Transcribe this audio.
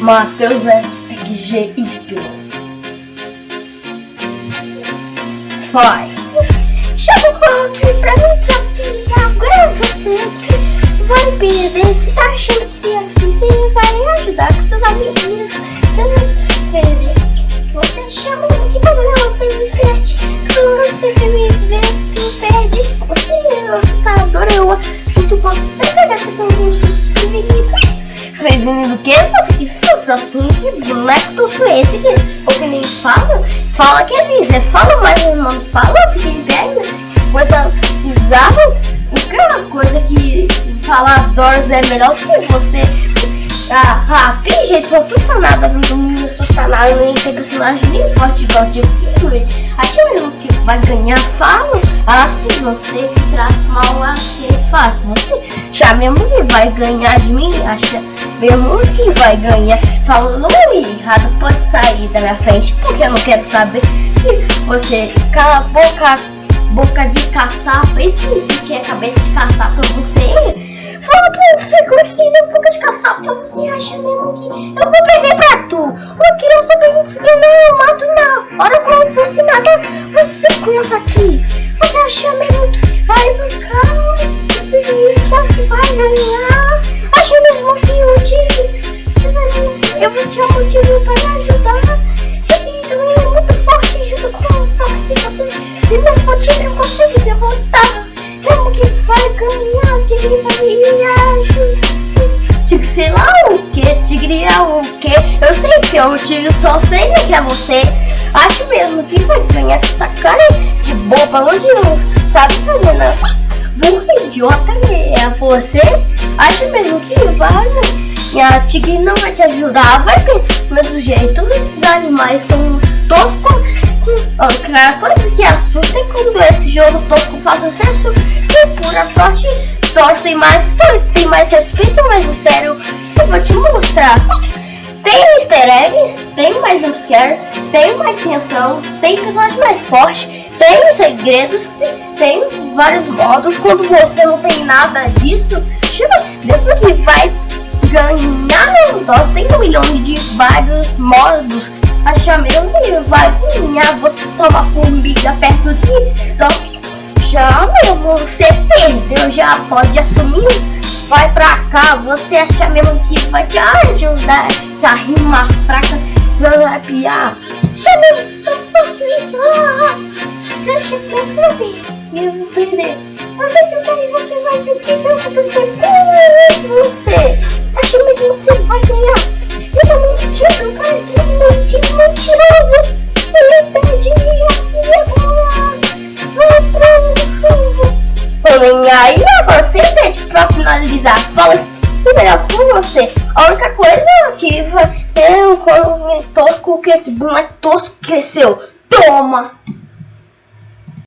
Matheus SPG Inspirou. Vai. Chegou aqui pra me desafiar. Agora você vai perder. Você tá achando você me perde. Toda você quer me ver, tu perde. Você é assustador, eu junto com você. Vai ser tão justo, prevenido. Prevenido o quê? Você que fez assim? Que boneco tosco é esse? Que, ou que nem fala? Fala que é isso. É fala, mas não fala, pé ainda. Coisa bizarra. Aquela coisa que falar Doors é melhor que você. Ah, ah, tem jeito, se fosse funcionado, não me funcionado, nem tem personagem nem forte igual de filme. Aquilo que vai ganhar falo. Ah, se você traz mal a que faço. Você já mesmo que vai ganhar de mim, acha mesmo que vai ganhar. Falando errado, pode sair da minha frente, porque eu não quero saber que você cala a boca, boca de caçapa. Esqueci que é cabeça de caçapa você. Fala pro fico aqui na boca de caçapa, você acha mesmo que eu vou perder pra tu? Criança bem fica não, eu mato na hora como fosse nada. Você criança aqui, você acha mesmo que vai brincar? Isso que vai ganhar? Acha mesmo que eu te... Eu vou te um motivo para ajudar. Que também é muito forte junto com o Foxy, você... E meu motivo consegue derrotar. Que vai ganhar? Tigre vai Tigre sei lá o que? Tigre é o que? Eu sei que é o tigre, só sei que é você. Acho mesmo que vai ganhar essa cara de boba onde não sabe fazer nada. Burro idiota é você? Acho mesmo que vai. A tigre não vai te ajudar, vai ter do mesmo jeito. Esses animais são toscos Outra coisa que assusta é quando esse jogo tosco faz sucesso, se por a sorte torcem mais, tem mais respeito, mais mistério. Eu vou te mostrar. Tem easter eggs, tem mais jumpscare, tem mais tensão, tem personagem mais forte, tem segredos, tem vários modos. Quando você não tem nada disso, mesmo que vai ganhar um DOS, tem um milhão de vários modos Acha meu que vai ganhar você só uma formiga perto de então, Já mesmo, você perdeu, já pode assumir. Vai pra cá, você acha mesmo que vai te ajudar Essa rima fraca, você vai piar? Já mesmo, eu faço isso ah, Você acha que eu vou perder, eu vou perder Você que vai, você vai ver o que vai acontecer com você. Acha mesmo que você vai ganhar. Eu tô mentindo, cardinho, mentindo, mentiroso. Você me perde aqui Porém, aí você pede pra finalizar. Fala que melhor com você. A única coisa que vai ter um tosco que esse boneco tosco cresceu. Toma!